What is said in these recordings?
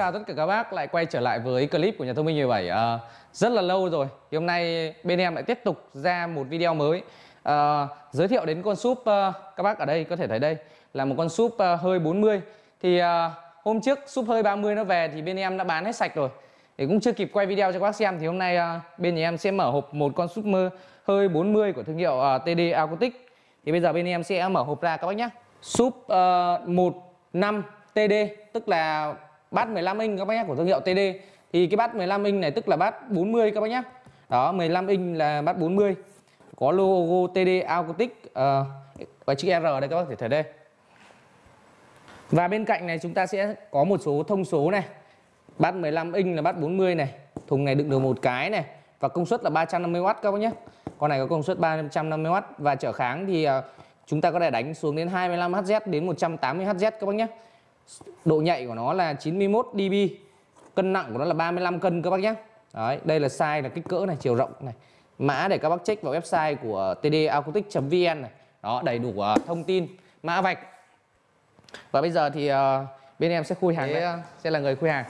chào tất cả các bác lại quay trở lại với clip của nhà thông minh 17 à, ờ, Rất là lâu rồi thì hôm nay bên em lại tiếp tục ra một video mới. À, Giới thiệu đến con súp à, các bác ở đây có thể thấy đây là một con súp à, hơi 40 Thì à, hôm trước súp hơi 30 nó về thì bên em đã bán hết sạch rồi. Thì cũng chưa kịp quay video cho các bác xem thì hôm nay à, bên nhà em sẽ mở hộp một con súp mơ hơi 40 của thương hiệu à, TD Acoustic. Thì bây giờ bên em sẽ mở hộp ra các bác nhé Súp à, 15 TD tức là bát 15 inch các bác nhé của thương hiệu TD thì cái bát 15 inch này tức là bát 40 các bác nhé. Đó 15 inch là bát 40 có logo TD Acoustic uh, và chữ R đây các bác thể thấy đây. Và bên cạnh này chúng ta sẽ có một số thông số này. Bát 15 inch là bát 40 này thùng này đựng được một cái này và công suất là 350W các bác nhé. Con này có công suất 350W và trở kháng thì uh, chúng ta có thể đánh xuống đến 25Hz đến 180Hz các bác nhé độ nhạy của nó là 91 dB cân nặng của nó là 35 cân các bác nhé Đấy, đây là size là kích cỡ này chiều rộng này. Mã để các bác check vào website của tdacoustic.vn này. Đó đầy đủ uh, thông tin mã vạch. Và bây giờ thì uh, bên em sẽ khui hàng đấy sẽ là người khui hàng.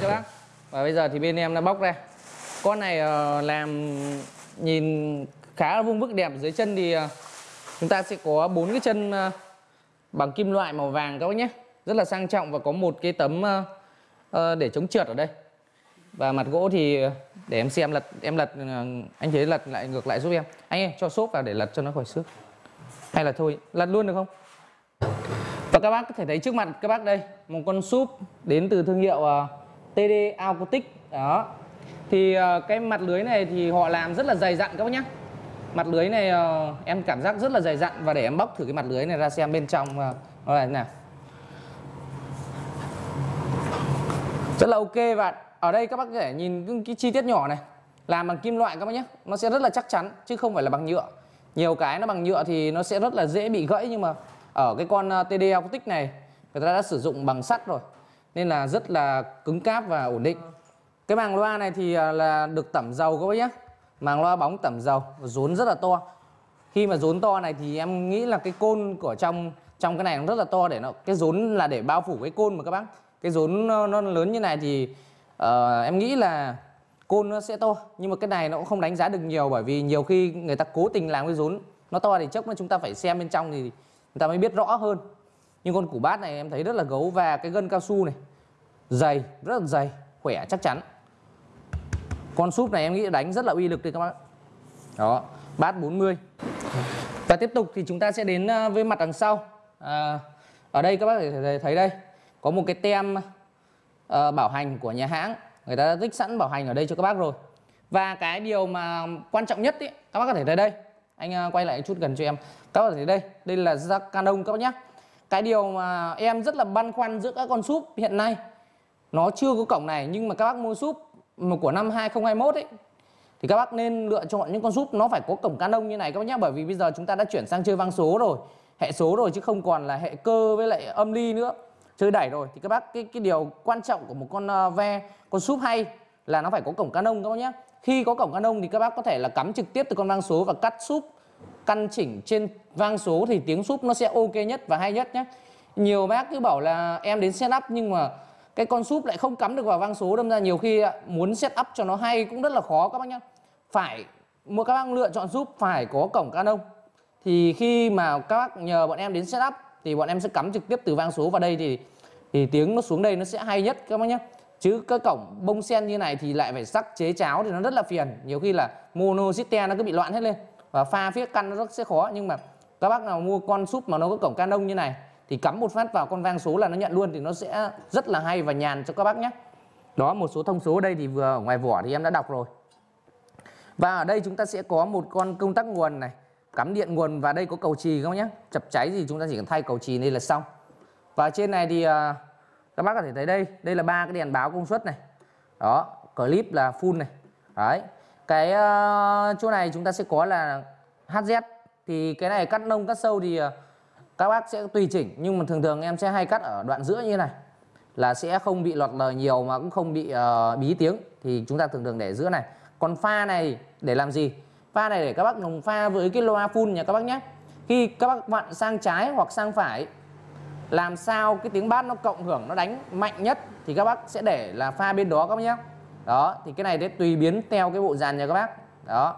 Các bác. Và bây giờ thì bên em đã bóc ra. Con này uh, làm nhìn khá là vuông vức đẹp, dưới chân thì à, chúng ta sẽ có bốn cái chân à, bằng kim loại màu vàng các bác nhé. Rất là sang trọng và có một cái tấm à, ờ, để chống trượt ở đây. Và mặt gỗ thì để em xem lật, em lật anh thế lật lại, ngược lại giúp em. Anh ơi, cho xốp vào để lật cho nó khỏi xước. Hay là thôi, lật luôn được không? Và các bác có thể thấy trước mặt các bác đây, một con súp đến từ thương hiệu TD Acoustic đó thì ờ, cái mặt lưới này thì họ làm rất là dày dặn các bác nhé mặt lưới này ờ, em cảm giác rất là dày dặn và để em bóc thử cái mặt lưới này ra xem bên trong ờ, nó là thế nào. Rất là ok và ở đây các bác có thể nhìn cái chi tiết nhỏ này. Làm bằng kim loại các bác nhé nó sẽ rất là chắc chắn, chứ không phải là bằng nhựa. Nhiều cái nó bằng nhựa thì nó sẽ rất là dễ bị gãy, nhưng mà ở cái con TD Acoustic này, người ta đã sử dụng bằng sắt rồi. Nên là rất là cứng cáp và ổn định cái màng loa này thì à, là được tẩm dầu các bác nhé màng loa bóng tẩm dầu rốn rất là to. Khi mà rốn to này thì em nghĩ là cái côn của trong trong cái này nó rất là to để nó cái rốn là để bao phủ cái côn mà các bác. Cái rốn nó, nó lớn như này thì uh, em nghĩ là côn nó sẽ to. Nhưng mà cái này nó cũng không đánh giá được nhiều bởi vì nhiều khi người ta cố tình làm cái rốn nó to thì chốc mà chúng ta phải xem bên trong thì người ta mới biết rõ hơn. Nhưng con củ bát này em thấy rất là gấu và cái gân cao su này dày rất là dày khỏe chắc chắn con súp này em nghĩ đánh rất là uy lực đấy các bác đó bát 40 và tiếp tục thì chúng ta sẽ đến ờ, với mặt đằng sau. À, ở đây các bác thể thấy đây có một cái tem uh, bảo hành của nhà hãng. Người ta đã tích sẵn bảo hành ở đây cho các bác rồi. Và cái điều mà quan trọng nhất ý, các bác có thể thấy đây. Anh uh, quay lại chút gần cho em. Các bác có thể thấy đây đây là da Canon các bác nhé cái điều mà em rất là băn khoăn giữa các con súp hiện nay nó chưa có cổng này nhưng mà các bác mua súp của năm 2021 ấy thì các bác nên lựa chọn những con súp nó phải có cổng Canon như này các bác nhé bởi vì bây giờ chúng ta đã chuyển sang chơi vang số rồi hệ số rồi chứ không còn là hệ cơ với lại âm ly nữa. Chơi đẩy rồi thì các bác cái cái điều quan trọng của một con uh, ve con súp hay là nó phải có cổng Canon các bác nhé khi có cổng Canon thì các bác có thể là cắm trực tiếp từ con vang số và cắt súp căn chỉnh trên vang số thì tiếng súp nó sẽ ok nhất và hay nhất nhé nhiều bác cứ bảo là em đến setup nhưng mà cái con súp lại không cắm được vào vang số đâm ra nhiều khi muốn set up cho nó hay cũng rất là khó các bác nhá. Phải một các bác lựa chọn súp phải có cổng Canon. Thì khi mà các bác nhờ bọn em đến setup thì bọn em sẽ cắm trực tiếp từ vang số vào đây thì thì tiếng nó xuống đây nó sẽ hay nhất các bác nhé chứ cái cổng bông sen như này thì lại phải sắc chế cháo thì nó rất là phiền. Nhiều khi là mono system nó cứ bị loạn hết lên. Và pha phía căn nó rất sẽ khó. Nhưng mà các bác nào mua con súp mà nó có cổng Canon như này thì cắm một phát vào con vang số là nó nhận luôn thì nó sẽ rất là hay và nhàn cho các bác nhé. Đó một số thông số ở đây thì vừa ở ngoài vỏ thì em đã đọc rồi. Và ở đây chúng ta sẽ có một con công tắc nguồn này. Cắm điện nguồn và đây có cầu trì không nhé? Chập cháy thì chúng ta chỉ cần thay cầu trì đây là xong. Và trên này thì à, các bác có thể thấy đây. Đây là ba cái đèn báo công suất này. Đó clip là full này. Đấy. Cái uh, chỗ này chúng ta sẽ có là HZ thì cái này cắt nông cắt sâu thì uh, các bác sẽ tùy chỉnh nhưng mà thường thường em sẽ hay cắt ở đoạn giữa như này. Là sẽ không bị lọt lời nhiều mà cũng không bị uh, bí tiếng. Thì chúng ta thường thường để giữa này. Còn pha này để làm gì? Pha này để các bác dùng pha với cái loa full nha các bác nhé. Khi các bác vặn sang trái hoặc sang phải làm sao cái tiếng bass nó cộng hưởng nó đánh mạnh nhất thì các bác sẽ để là pha bên đó các bác nhé. Đó thì cái này để tùy biến theo cái bộ dàn nha các bác. Đó.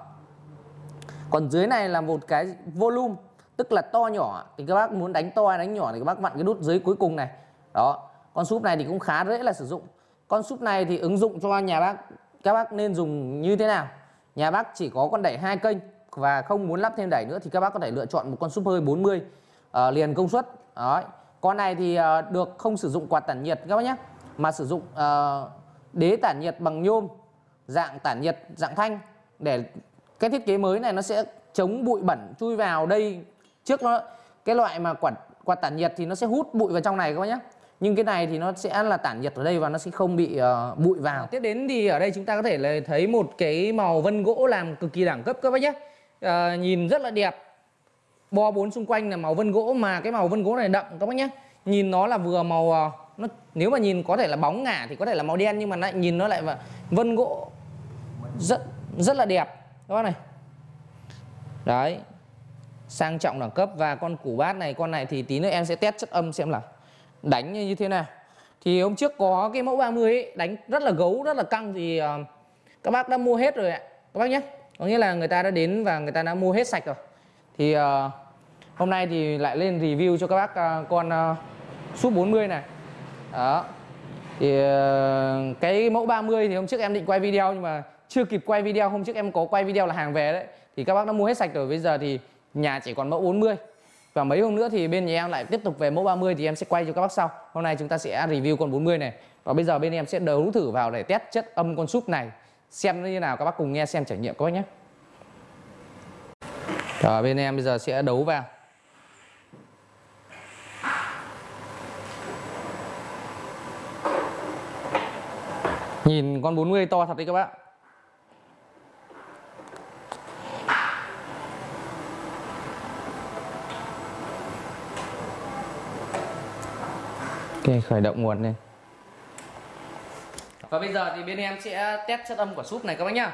Còn dưới này là một cái volume tức là to nhỏ thì các bác muốn đánh to hay đánh nhỏ thì các bác vặn cái nút dưới cuối cùng này. Đó con súp này thì cũng khá dễ là sử dụng. Con súp này thì ứng dụng cho nhà bác các bác nên dùng như thế nào? Nhà bác chỉ có con đẩy hai kênh và không muốn lắp thêm đẩy nữa thì các bác có thể lựa chọn một con súp hơi 40 uh, ờ, liền công suất. Đó con này thì uh, được không sử dụng quạt tản nhiệt các bác nhé mà sử dụng uh, đế tản nhiệt bằng nhôm dạng tản nhiệt dạng thanh. Để cái thiết kế mới này nó sẽ chống bụi bẩn chui vào đây trước nó cái loại mà quạt quạt tản nhiệt thì nó sẽ hút bụi vào trong này các bác nhé nhưng cái này thì nó sẽ là tản nhiệt ở đây và nó sẽ không bị uh, bụi vào. Tiếp đến thì ở đây chúng ta có thể là thấy một cái màu vân gỗ làm cực kỳ đẳng cấp các bác nhé uh, ờ, nhìn rất là đẹp. Bo bốn xung quanh là màu vân gỗ mà cái màu vân gỗ này đậm các bác nhé nhìn nó là vừa màu uh, nó nếu mà nhìn có thể là bóng ngả thì có thể là màu đen nhưng mà lại nhìn nó lại và vân gỗ rất rất là đẹp. Các bác này. Đấy sang trọng đẳng cấp. Và con củ bát này con này thì tí nữa em sẽ test chất âm xem là đánh như thế nào. Thì hôm trước có cái mẫu 30 ấy, đánh rất là gấu rất là căng. Thì uh, các bác đã mua hết rồi ạ. Các bác nhé. Có nghĩa là người ta đã đến và người ta đã mua hết sạch rồi. Thì uh, hôm nay thì lại lên review cho các bác uh, con uh, súp 40 này. Đó. Thì uh, cái mẫu 30 thì hôm trước em định quay video nhưng mà chưa kịp quay video. Hôm trước em có quay video là hàng về đấy. Thì các bác đã mua hết sạch rồi. Bây giờ thì nhà chỉ còn mẫu 40 và mấy hôm nữa thì bên nhà em lại tiếp tục về mẫu 30 thì em sẽ quay cho các bác sau. Hôm nay chúng ta sẽ review con 40 này. Và bây giờ bên em sẽ đấu thử vào để test chất âm con súp này. Xem nó như nào, các bác cùng nghe xem trải nghiệm các bác nhé. Rồi, bên em bây giờ sẽ đấu vào. Nhìn con 40 to thật đấy các bác. Ok, khởi động nguồn lên Và bây giờ thì bên em sẽ test chất âm của súp này các bác nhá.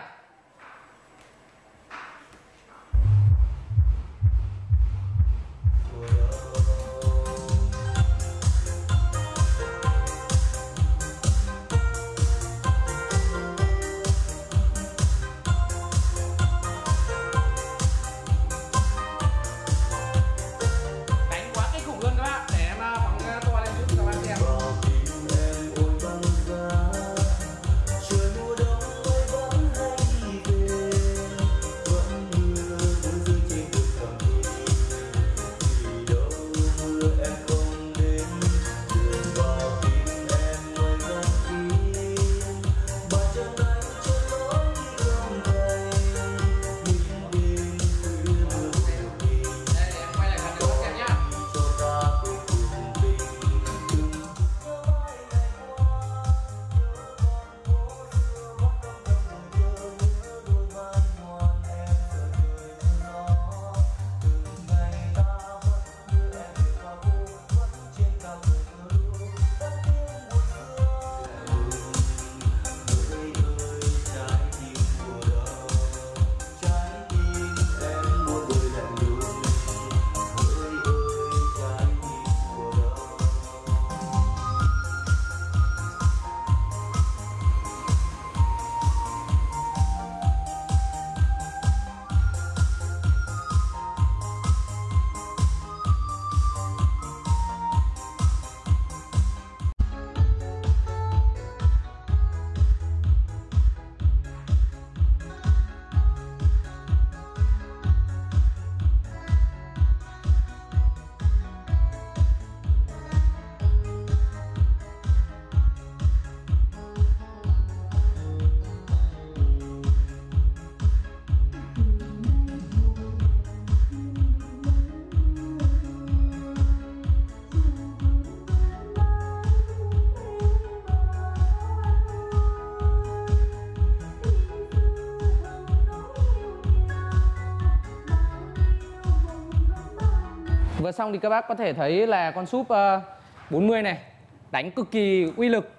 Vừa xong thì các bác có thể thấy là con súp ờ, 40 này, đánh cực kỳ uy lực.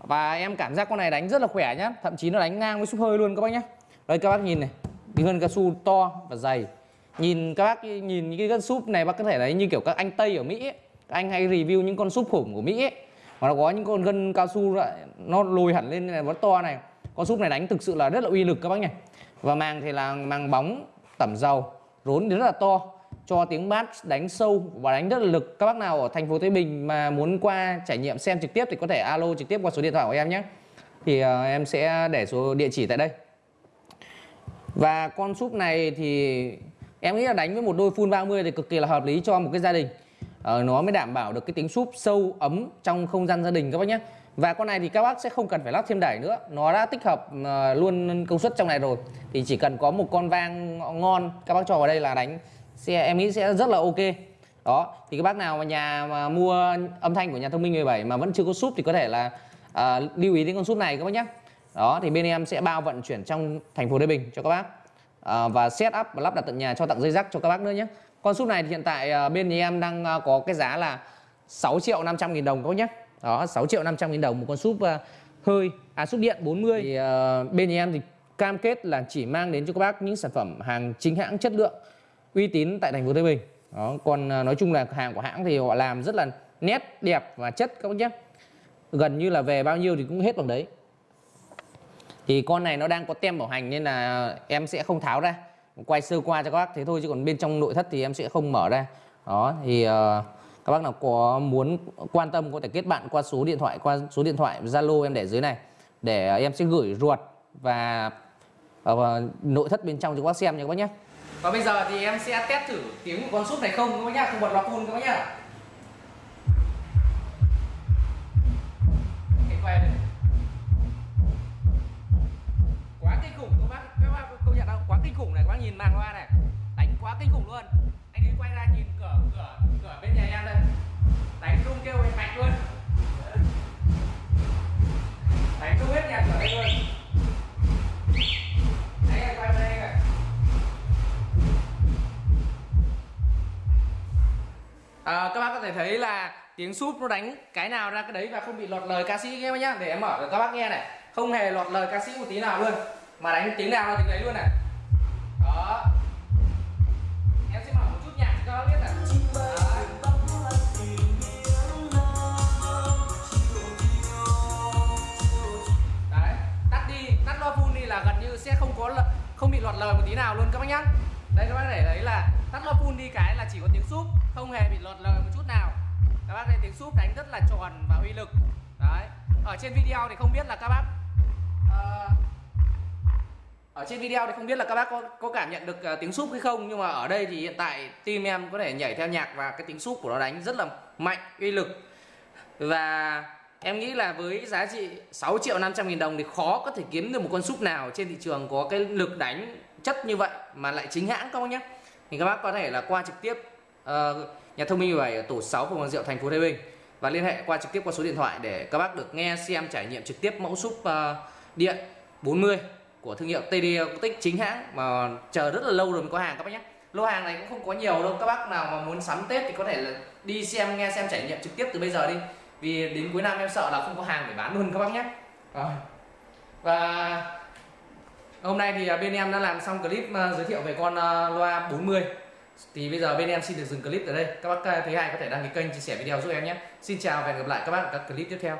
Và em cảm giác con này đánh rất là khỏe nhá, thậm chí nó đánh ngang với súp hơi luôn các bác nhé đây, các bác nhìn này, cái gân cao su to và dày. Nhìn các bác nhìn những cái gân súp này, bác có thể thấy như kiểu các anh tây ở mỹ ấy. các anh hay review những con súp khủng của mỹ ấy. mà nó có những con gân cao su nó lồi hẳn lên này, nó to này. Con súp này đánh thực sự là rất là uy lực các bác nhỉ. Và màng thì là màng bóng tẩm dầu, rốn thì rất là to cho tiếng bass đánh sâu và đánh rất là lực. Các bác nào ở thành phố Thái Bình mà muốn qua trải nghiệm xem trực tiếp thì có thể alo trực tiếp qua số điện thoại của em nhé. Thì uh, em sẽ để số địa chỉ tại đây. Và con súp này thì em nghĩ là đánh với một đôi full 30 thì cực kỳ là hợp lý cho một cái gia đình. Ờ, nó mới đảm bảo được cái tính súp sâu ấm trong không gian gia đình các bác nhé. Và con này thì các bác sẽ không cần phải lắp thêm đẩy nữa. Nó đã tích hợp ờ, luôn công suất trong này rồi. Thì chỉ cần có một con vang ngon các bác cho vào đây là đánh sẽ em nghĩ sẽ rất là ok. Đó thì các bác nào mà nhà mà mua âm thanh của nhà thông minh 17 mà vẫn chưa có súp thì có thể là à, lưu ý đến con súp này các bác nhé đó thì bên em sẽ bao vận chuyển trong thành phố Thái Bình cho các bác. À, và set up và lắp đặt tận nhà cho tặng dây rắc cho các bác nữa nhé con súp này thì hiện tại à, bên nhà em đang à, có cái giá là 6 triệu 500 nghìn đồng các bác nhé đó 6 triệu 500 nghìn đồng một con súp à, hơi à súp điện 40 thì à, bên nhà em thì cam kết là chỉ mang đến cho các bác những sản phẩm hàng chính hãng chất lượng uy tín tại thành phố Thái Bình đó còn à, nói chung là hàng của hãng thì họ làm rất là nét đẹp và chất các bác nhé. Gần như là về bao nhiêu thì cũng hết bằng đấy. Thì con này nó đang có tem bảo hành nên là em sẽ không tháo ra. Quay sơ qua cho các bác thế thôi chứ còn bên trong nội thất thì em sẽ không mở ra. Đó thì uh, các bác nào có muốn quan tâm có thể kết bạn qua số điện thoại qua số điện thoại Zalo em để dưới này để em sẽ gửi ruột và uh, nội thất bên trong cho các bác xem nha các bác nhé và bây giờ thì em sẽ test thử tiếng của con súp này không các bác nhá, không bật loa phun các bác nhá. Quá kinh khủng các bác, các bác công nhận không? Quá kinh khủng này, các bác nhìn màn loa này. Đánh quá kinh khủng luôn. Anh ấy quay ra nhìn cửa cửa cửa bên nhà em đây. Tiếng súp nó đánh cái nào ra cái đấy và không bị lọt lời ca sĩ nghe nhá, để em mở cho các bác nghe này. Không hề lọt lời ca sĩ một tí nào luôn, mà đánh tiếng nào là tiếng đấy luôn này. Đó. Em sẽ mở một chút nhạc cho các bác biết này. Đấy. Tắt đi, tắt loa full đi là gần như sẽ không có không bị lọt lời một tí nào luôn các bác nhá. Đây, các bác để đấy là tắt loa full đi cái là chỉ có tiếng súp, không hề bị lọt lời các tiếng súp đánh rất là tròn và uy lực. Đấy. Ở trên video thì không biết là các bác uh, ở trên video thì không biết là các bác có, có cảm nhận được uh, tiếng súp hay không nhưng mà ở đây thì hiện tại team em có thể nhảy theo nhạc và cái tiếng súp của nó đánh rất là mạnh uy lực. Và em nghĩ là với giá trị 6 triệu 500 nghìn đồng thì khó có thể kiếm được một con súp nào trên thị trường có cái lực đánh chất như vậy mà lại chính hãng các bác nhé. Thì các bác có thể là qua trực tiếp uh, nhà thông minh 17 ở tổ 6 phường Hoàng Diệu thành phố Thái Bình. Và liên hệ qua trực tiếp qua số điện thoại để các bác được nghe xem trải nghiệm trực tiếp mẫu súp uh, điện 40 của thương hiệu TD Tích chính hãng. Mà chờ rất là lâu rồi mới có hàng các bác nhé. Lô hàng này cũng không có nhiều đâu. Các bác nào mà muốn sắm Tết thì có thể là đi xem nghe xem trải nghiệm trực tiếp từ bây giờ đi. Vì đến cuối năm em sợ là không có hàng để bán luôn các bác nhé. À. và Hôm nay thì ờ, bên em đã làm xong clip ờ, giới thiệu về con loa 40 thì bây giờ bên em xin được dừng clip ở đây. Các bác thấy hay có thể đăng ký kênh, chia sẻ video giúp em nhé. Xin chào và hẹn gặp lại các bác ở các clip tiếp theo.